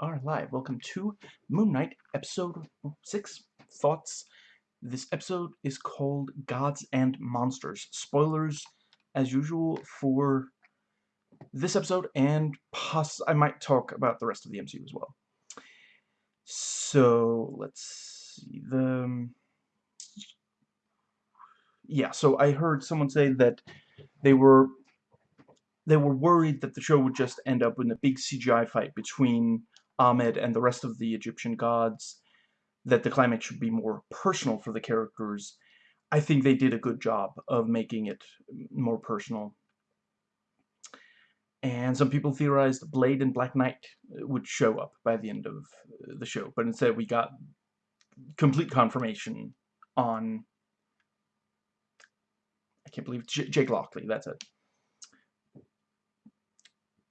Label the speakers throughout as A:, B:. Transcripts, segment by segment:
A: are live. Welcome to Moon Knight, episode 6, Thoughts. This episode is called Gods and Monsters. Spoilers, as usual, for this episode, and poss I might talk about the rest of the MCU as well. So, let's see, the... Um, yeah, so I heard someone say that they were they were worried that the show would just end up in a big CGI fight between Ammit and the rest of the Egyptian gods, that the climax should be more personal for the characters. I think they did a good job of making it more personal. And some people theorized Blade and Black Knight uh, would show up by the end of uh, the show, but instead we got complete confirmation on I can't believe J Jake Lockley, that's it.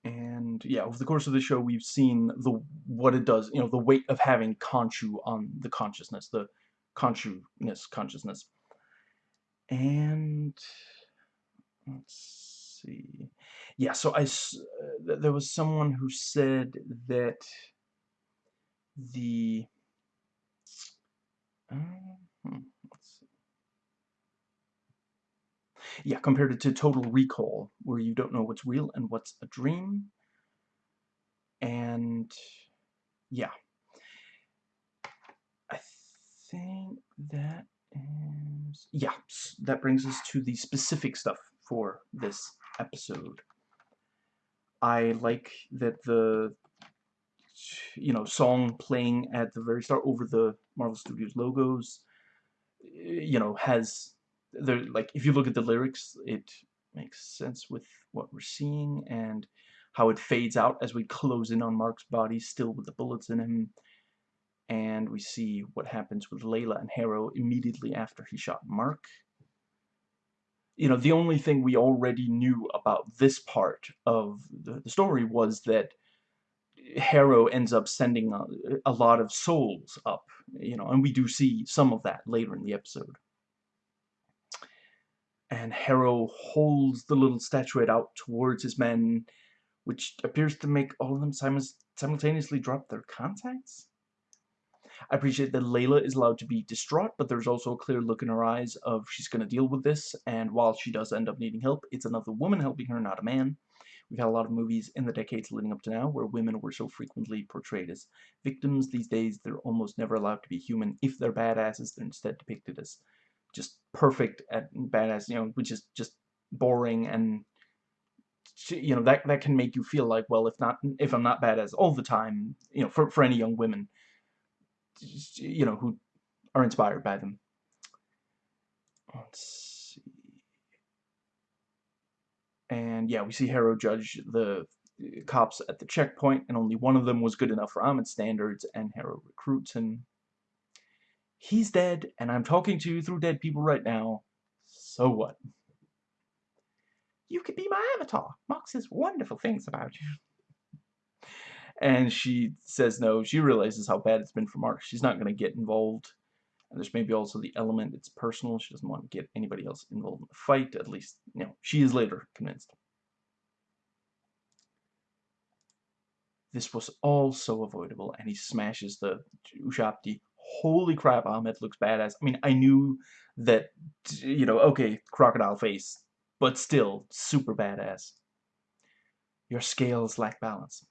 A: And yeah, over the course of the show, we've seen the what it does, you know, the weight of having Khonshu on the consciousness, the Khonshu-ness consciousness. And let's see. Yeah, so I uh, there was someone who said that the uh, hmm, yeah, compared to Total Recall, where you don't know what's real and what's a dream. And, yeah. I think that is... Yeah, that brings us to the specific stuff for this episode. I like that the you know, song playing at the very start over the Marvel Studios logos, eh, you know, has there like if you look at the lyrics it makes sense with what we're seeing and how it fades out as we close in on Mark's body still with the bullets in him. And we see what happens with Layla and Harrow immediately after he shot Mark. You know the only thing we already knew about this part of the, the story was that Harrow ends up sending a, a lot of souls up you know and we do see some of that later in the episode and Harrow holds the little statuette out towards his men, which appears to make all of them simultaneously drop their contacts? I appreciate that Layla is allowed to be distraught, but there's also a clear look in her eyes of she's going to deal with this, and while she does end up needing help, it's another woman helping her, not a man. We've had a lot of movies in the decades leading up to now where women were so frequently portrayed as victims. These days, they're almost never allowed to be human. If they're badasses, they're instead depicted as just perfect at badass, you know, which is just boring and you know that that can make you feel like well if not if I'm not badass all the time you know for for any young women you know who are inspired by them. Let's see. And yeah we see Harrow judge the cops at the checkpoint and only one of them was good enough for Ammit's standards and Harrow recruits him He's dead, and I'm talking to you through dead people right now. So what? You could be my avatar. Mark says wonderful things about you. And she says no. She realizes how bad it's been for Mark. She's not going to get involved. And there's maybe also the element it's personal. She doesn't want to get anybody else involved in the fight. At least, you know, she is later convinced. This was all so avoidable, and he smashes the Ushabti holy crap, Ammit looks badass. I mean, I knew that, you know, okay, crocodile face, but still, super badass. Your scales lack balance.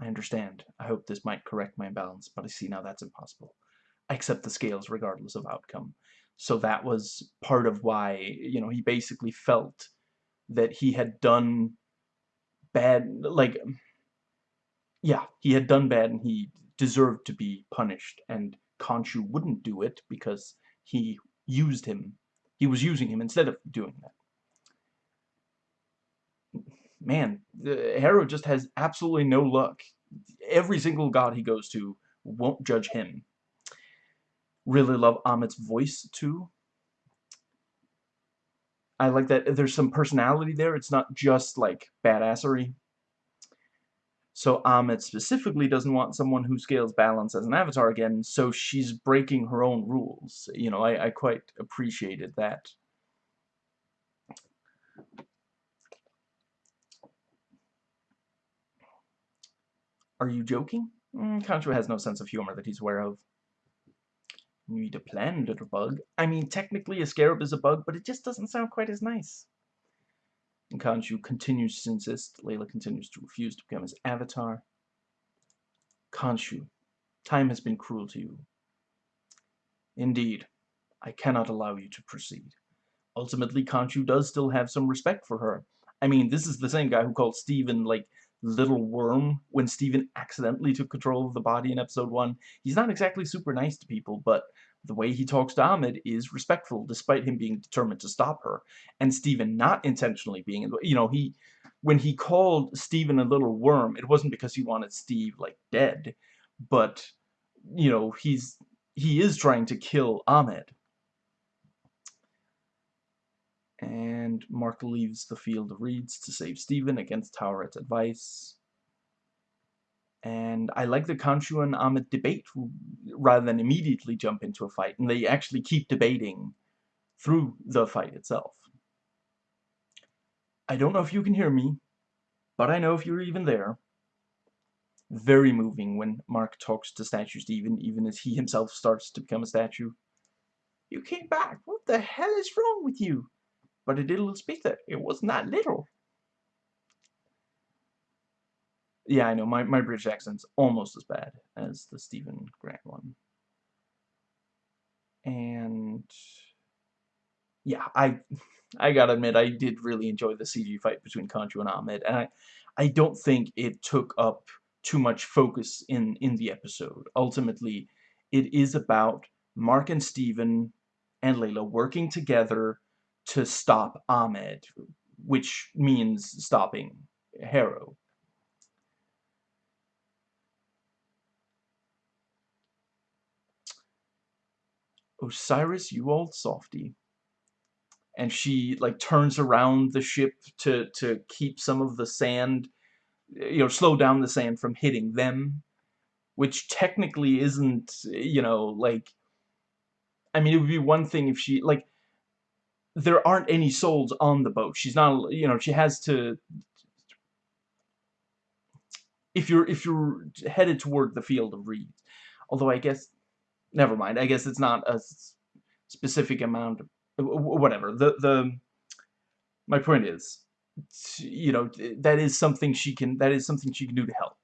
A: I understand. I hope this might correct my imbalance, but I see now that's impossible. I accept the scales regardless of outcome. So that was part of why, you know, he basically felt that he had done bad, like, yeah, he had done bad and he deserved to be punished. And Khonshu wouldn't do it because he used him. He was using him instead of doing that. Man, Harrow just has absolutely no luck. Every single god he goes to won't judge him. Really love Ammit's voice, too. I like that there's some personality there. It's not just, like, badassery. So Ammit specifically doesn't want someone who scales balance as an avatar again, so she's breaking her own rules. You know, I, I quite appreciated that. Are you joking? Mm, has no sense of humor that he's aware of. Need a plan, little bug. I mean, technically a scarab is a bug, but it just doesn't sound quite as nice. And continues to insist. Layla continues to refuse to become his avatar. Khonshu, time has been cruel to you. Indeed, I cannot allow you to proceed. Ultimately, Khonshu does still have some respect for her. I mean, this is the same guy who called Steven, like, little worm when Steven accidentally took control of the body in episode 1. He's not exactly super nice to people, but the way he talks to Ammit is respectful despite him being determined to stop her. And Steven not intentionally being, you know, he, when he called Steven a little worm, it wasn't because he wanted Steve, like, dead, but, you know, he's, he is trying to kill Ammit. And Mark leaves the field of reeds to save Stephen against Taweret's advice. And I like the Khonshu and Ammit debate rather than immediately jump into a fight. And they actually keep debating through the fight itself. I don't know if you can hear me, but I know if you're even there. Very moving when Mark talks to Statue Steven, even as he himself starts to become a statue. You came back. What the hell is wrong with you? But it did speak that. It was not little. Yeah, I know, my, my British accent's almost as bad as the Steven Grant one. And yeah, I I gotta admit, I did really enjoy the CG fight between Khonshu and Ammit, and I, I don't think it took up too much focus in, in the episode. Ultimately, it is about Mark and Steven and Layla working together to stop Ammit, which means stopping Harrow. Osiris, you old softy. And she, like, turns around the ship to, to keep some of the sand, you know, slow down the sand from hitting them. Which technically isn't, you know, like... I mean, it would be one thing if she, like... There aren't any souls on the boat. She's not, you know, she has to... If you're, if you're headed toward the field of reeds. Although I guess never mind. I guess it's not a specific amount. Whatever. The the my point is, you know, that is something she can. That is something she can do to help.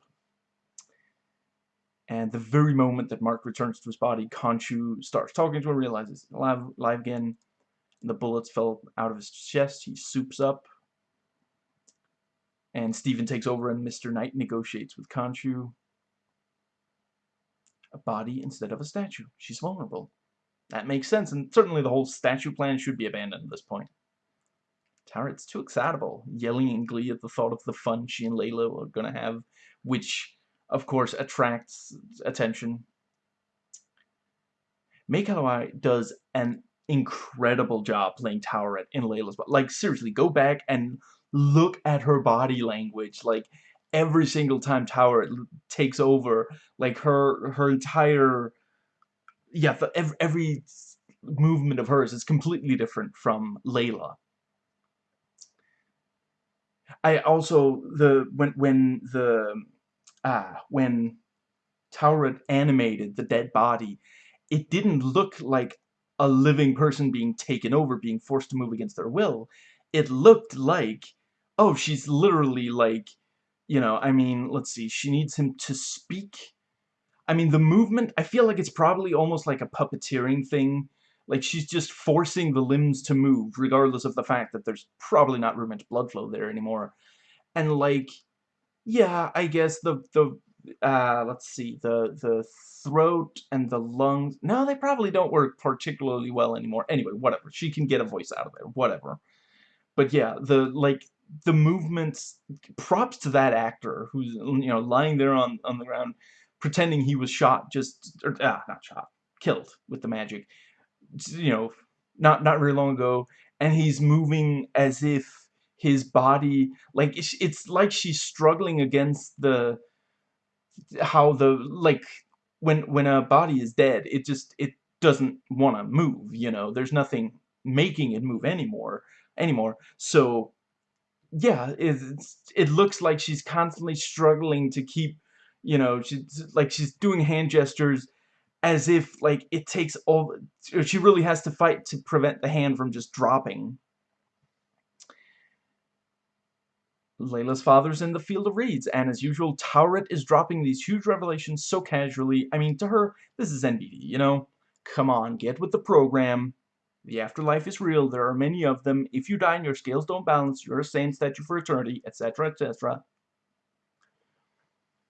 A: And the very moment that Mark returns to his body, Khonshu starts talking to him, realizes alive, alive again. The bullets fell out of his chest. He soups up. And Steven takes over and Mr. Knight negotiates with Khonshu a body instead of a statue. She's vulnerable. That makes sense, and certainly the whole statue plan should be abandoned at this point. Taweret's too excitable, yelling in glee at the thought of the fun she and Layla are gonna have, which, of course, attracts attention. Calamawy does an incredible job playing Taweret in Layla's but Like, seriously, go back and look at her body language. Like, every single time Taweret takes over, like her her entire yeah, every, every movement of hers is completely different from Layla. I also the when when the ah when Taweret animated the dead body, it didn't look like a living person being taken over, being forced to move against their will. It looked like, oh, she's literally like you know, I mean, let's see, she needs him to speak. I mean, the movement, I feel like it's probably almost like a puppeteering thing. Like, she's just forcing the limbs to move, regardless of the fact that there's probably not room much blood flow there anymore. And, like, yeah, I guess the, the, uh, let's see, the, the throat and the lungs, no, they probably don't work particularly well anymore. Anyway, whatever, she can get a voice out of there, whatever. But yeah, the, like, the movements, props to that actor who's, you know, lying there on, on the ground, pretending he was shot just, or, ah, not shot, killed with the magic, you know, not, not very long ago, and he's moving as if his body, like, it's, it's like she's struggling against the, how the, like, when, when a body is dead, it just, it doesn't want to move, you know, there's nothing making it move anymore, anymore, so yeah, it, it looks like she's constantly struggling to keep, you know, she's like she's doing hand gestures as if like it takes all she really has to fight to prevent the hand from just dropping. Layla's father's in the field of reeds, and as usual, Taweret is dropping these huge revelations so casually. I mean, to her, this is NBD, you know? Come on, get with the program. The afterlife is real, there are many of them. If you die and your scales don't balance, you're a sane statue for eternity, etc., etc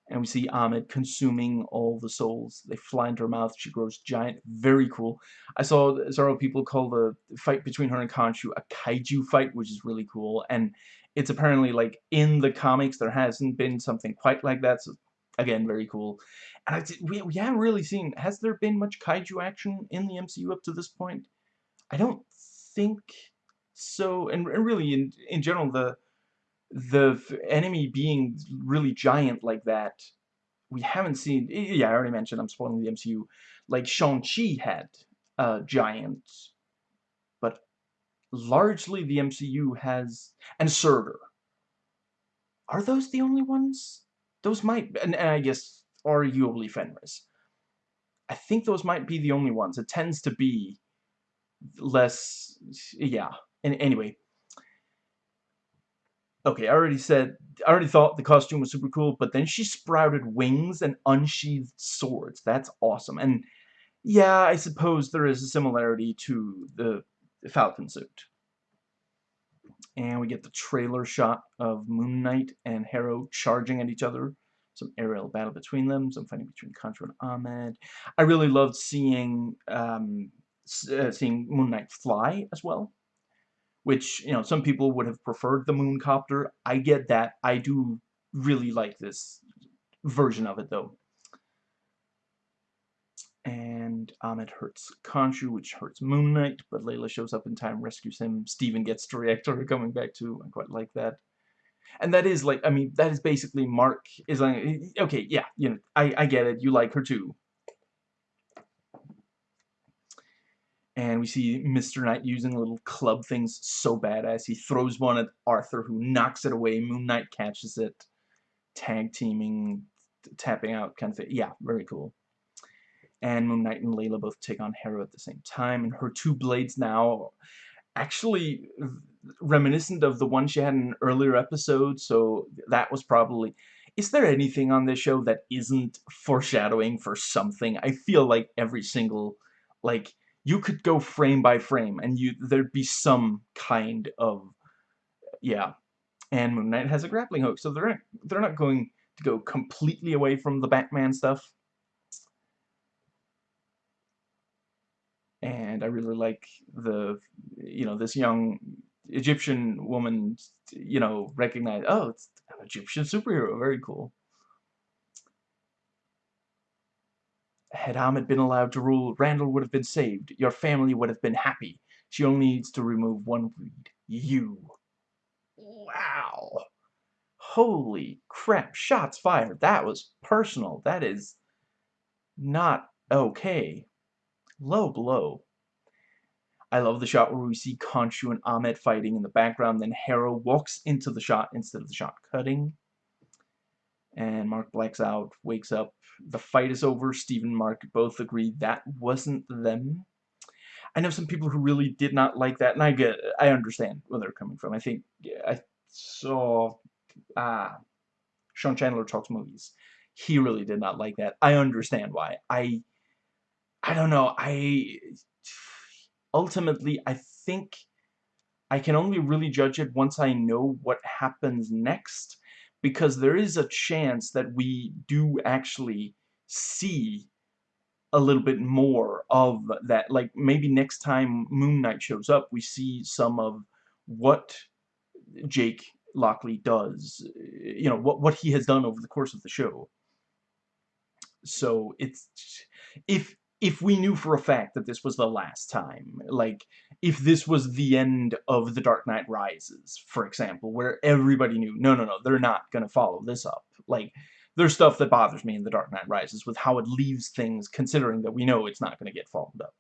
A: and we see Ammit consuming all the souls. They fly into her mouth. She grows giant. Very cool. I saw several people call the fight between her and Khonshu a kaiju fight, which is really cool. And it's apparently like in the comics there hasn't been something quite like that. So again, very cool. And I, we we haven't really seen. Has there been much kaiju action in the MCU up to this point? I don't think so. And, and really, in in general, the the enemy being really giant like that, we haven't seen, yeah, I already mentioned, I'm spoiling the MCU, like Shang-Chi had a giant, but largely the MCU has, and Surtur. Are those the only ones? Those might, and, and I guess arguably Fenris. I think those might be the only ones. It tends to be less, yeah. And anyway, okay, I already said, I already thought the costume was super cool, but then she sprouted wings and unsheathed swords. That's awesome. And yeah, I suppose there is a similarity to the Falcon suit. And we get the trailer shot of Moon Knight and Harrow charging at each other. Some aerial battle between them, some fighting between Khonshu and Ammit. I really loved seeing um, uh, seeing Moon Knight fly as well which, you know, some people would have preferred the Mooncopter. I get that. I do really like this version of it, though. And Ammit hurts Khonshu, which hurts Moon Knight, but Layla shows up in time, rescues him. Steven gets to react to her coming back too. I quite like that. And that is like, I mean, that is basically Mark is like, okay, yeah, you know, I, I get it. You like her too. And we see Mr. Knight using little club things so badass. He throws one at Arthur, who knocks it away. Moon Knight catches it, tag teaming, tapping out kind of thing. Yeah, very cool. And Moon Knight and Layla both take on Harrow at the same time, and her two blades now actually reminiscent of the one she had in an earlier episode, so that was probably... Is there anything on this show that isn't foreshadowing for something? I feel like every single, like, you could go frame by frame and you there'd be some kind of yeah. And Moon Knight has a grappling hook so they're they're not going to go completely away from the Batman stuff. And I really like the you know this young Egyptian woman you know recognize oh it's an Egyptian superhero very cool Had Ammit been allowed to rule, Randall would have been saved. Your family would have been happy. She only needs to remove one weed. You. Wow. Holy crap. Shots fired. That was personal. That is not okay. Low blow. I love the shot where we see Khonshu and Ammit fighting in the background, then Harrow walks into the shot instead of the shot cutting and Mark blacks out, wakes up. The fight is over. Steve and Mark both agree that wasn't them. I know some people who really did not like that, and I get, I understand where they're coming from. I think yeah, I saw uh, Sean Chandler talks movies. He really did not like that. I understand why. I, I don't know. I ultimately I think I can only really judge it once I know what happens next because there is a chance that we do actually see a little bit more of that. Like, maybe next time Moon Knight shows up, we see some of what Jake Lockley does, you know, what, what he has done over the course of the show. So, it's, if, if we knew for a fact that this was the last time, like, if this was the end of The Dark Knight Rises, for example, where everybody knew, no, no, no, they're not going to follow this up. Like, there's stuff that bothers me in The Dark Knight Rises with how it leaves things, considering that we know it's not going to get followed up.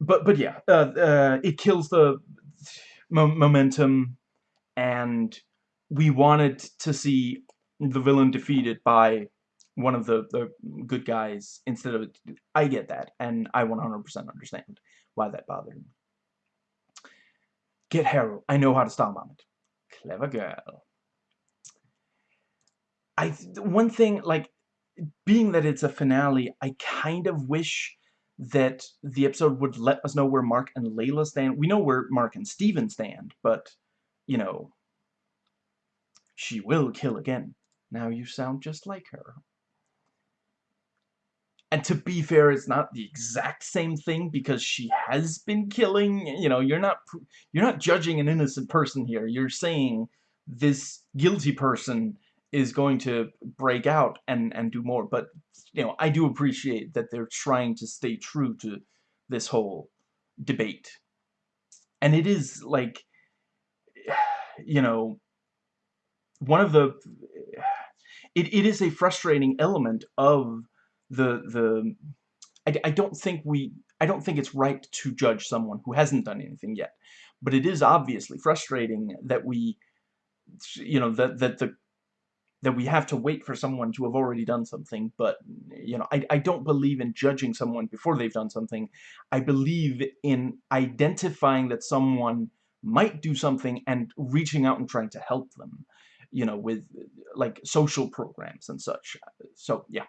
A: But, but yeah, uh, uh, it kills the mo momentum, and we wanted to see the villain defeated by one of the, the good guys instead of... I get that, and I 100% understand why that bothered me. Get Harrow. I know how to stop on it. Clever girl. I one thing like being that it's a finale, I kind of wish that the episode would let us know where Mark and Layla stand. We know where Mark and Steven stand, but you know, she will kill again. Now you sound just like her. And to be fair, it's not the exact same thing because she has been killing, you know, you're not you're not judging an innocent person here. You're saying this guilty person is going to break out and and do more. But, you know, I do appreciate that they're trying to stay true to this whole debate. And it is like you know, one of the it, it is a frustrating element of the the I, I don't think we I don't think it's right to judge someone who hasn't done anything yet. But it is obviously frustrating that we you know that that the that we have to wait for someone to have already done something. But you know I, I don't believe in judging someone before they've done something. I believe in identifying that someone might do something and reaching out and trying to help them you know with like social programs and such. So yeah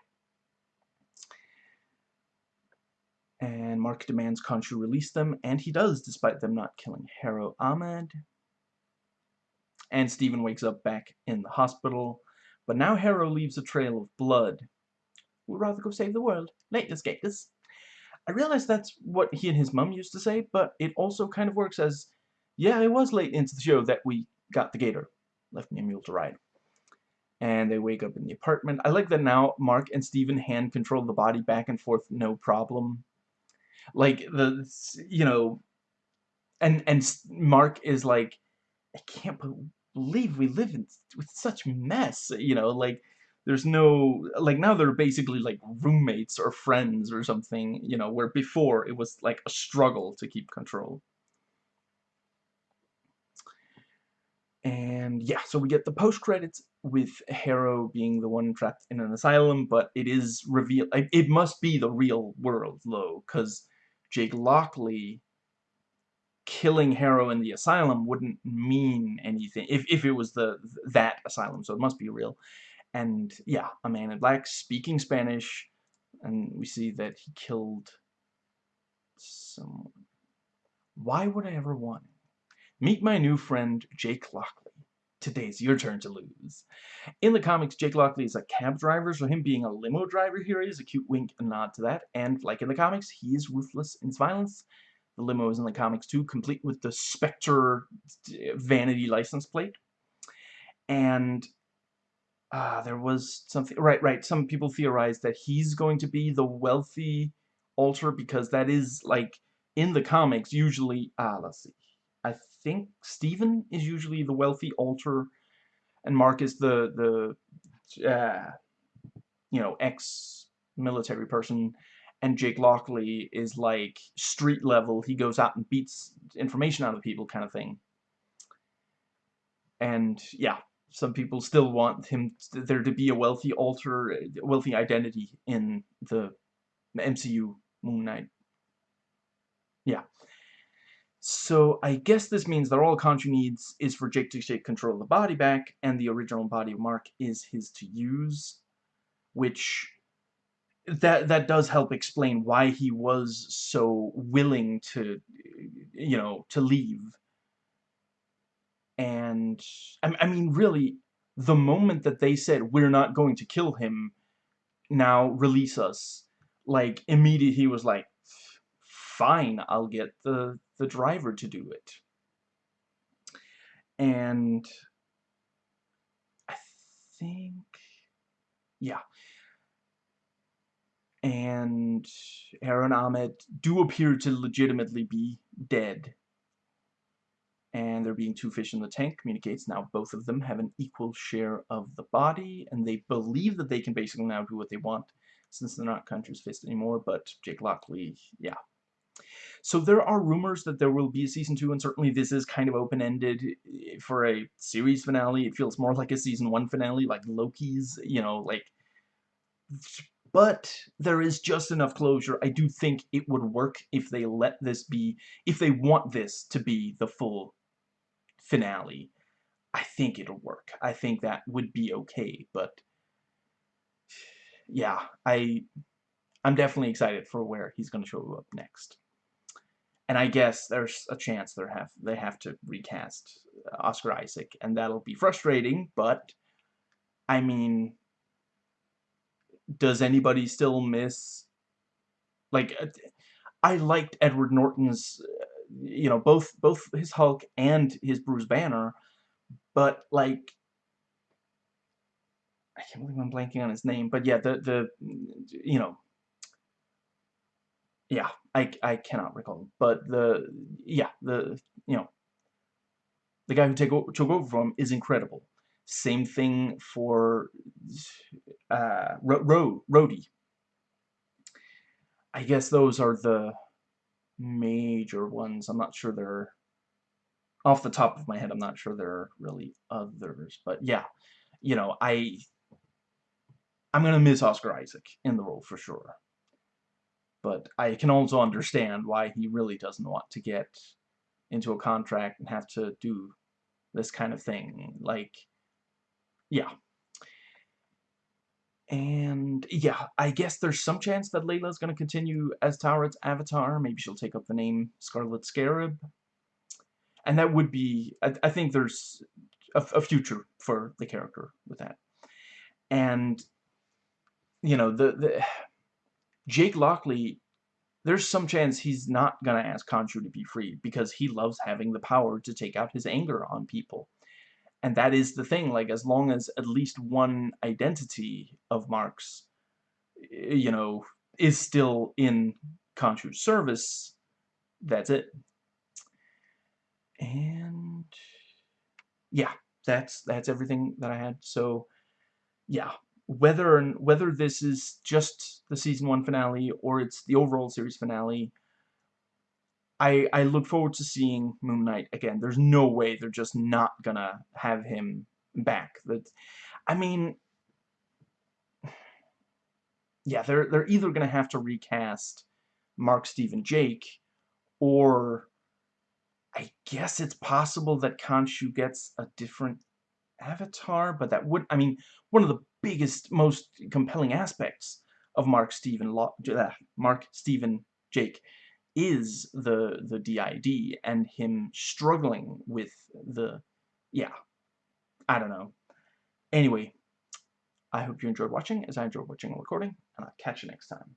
A: and Mark demands Khonshu release them, and he does, despite them not killing Harrow Ammit. And Steven wakes up back in the hospital, but now Harrow leaves a trail of blood. We'd rather go save the world. Latest gators. I realize that's what he and his mum used to say, but it also kind of works as, yeah, it was late into the show that we got the gator. Left me a mule to ride. And they wake up in the apartment. I like that now Mark and Steven hand control the body back and forth, no problem like the you know and and Mark is like I can't believe we live in with such mess you know like there's no like now they're basically like roommates or friends or something you know where before it was like a struggle to keep control. And yeah so we get the post credits with Harrow being the one trapped in an asylum but it is revealed it must be the real world though because Jake Lockley killing Harrow in the asylum wouldn't mean anything if, if it was the that asylum, so it must be real. And yeah, a man in black speaking Spanish, and we see that he killed someone. Why would I ever want Meet my new friend, Jake Lockley. Today's your turn to lose. In the comics, Jake Lockley is a cab driver, so him being a limo driver here is a cute wink and nod to that. And like in the comics, he is ruthless in his violence. The limo is in the comics too, complete with the Spector vanity license plate. And uh, there was something, right, right, some people theorize that he's going to be the wealthy alter because that is, like, in the comics, usually, ah, let's see, I think Steven is usually the wealthy alter, and Mark is the the uh, you know ex-military person, and Jake Lockley is like street level. He goes out and beats information out of people, kind of thing. And yeah, some people still want him there to be a wealthy alter, wealthy identity in the MCU Moon Knight. Yeah. So I guess this means that all Khonshu needs is for Jake to take control of the body back, and the original body of Mark is his to use, which that that does help explain why he was so willing to, you know, to leave. And I, I mean, really, the moment that they said we're not going to kill him, now release us, like immediately he was like, fine, I'll get the the driver to do it. And I think, yeah. And Aaron Ammit do appear to legitimately be dead. And there being two fish in the tank communicates now both of them have an equal share of the body, and they believe that they can basically now do what they want since they're not Khonshu's Fist anymore, but Jake Lockley, yeah, So there are rumors that there will be a season two, and certainly this is kind of open-ended eh, for a series finale. It feels more like a season one finale, like Loki's, you know, like... But there is just enough closure. I do think it would work if they let this be, if they want this to be the full finale. I think it'll work. I think that would be okay, but... Yeah, I... I'm definitely excited for where he's going to show up next. And I guess there's a chance they have they have to recast Oscar Isaac, and that'll be frustrating. But I mean, does anybody still miss? Like, uh, I liked Edward Norton's, you know, both both his Hulk and his Bruce Banner, but like. I can't believe I'm blanking on his name, but yeah, the the you know yeah, I, I cannot recall, but the, yeah, the, you know, the guy who take, took over from is incredible. Same thing for, uh, Ro, Ro. I guess those are the major ones. I'm not sure they're, off the top of my head, I'm not sure there are really others, but yeah, you know, I, I'm gonna miss Oscar Isaac in the role for sure but I can also understand why he really doesn't want to get into a contract and have to do this kind of thing. Like, yeah. And, yeah, I guess there's some chance that Layla's going to continue as Taweret's avatar. Maybe she'll take up the name Scarlet Scarab. And that would be, I, I think there's a, a future for the character with that. And, you know, the, the Jake Lockley, there's some chance he's not going to ask Khonshu to be freed because he loves having the power to take out his anger on people. And that is the thing, like, as long as at least one identity of Mark's, eh, you know, is still in Khonshu's service, that's it. And, yeah, that's, that's everything that I had. So, yeah, whether whether this is just the season one finale or it's the overall series finale, I I look forward to seeing Moon Knight again. There's no way they're just not gonna have him back. That, I mean, yeah, they're they're either gonna have to recast Mark, Steven, Jake, or I guess it's possible that Khonshu gets a different avatar, but that would, I mean, one of the biggest, most compelling aspects of Mark Steven, uh, Mark Steven Jake is the the DID and him struggling with the yeah I don't know. Anyway I hope you enjoyed watching as I enjoyed watching and recording and I'll catch you next time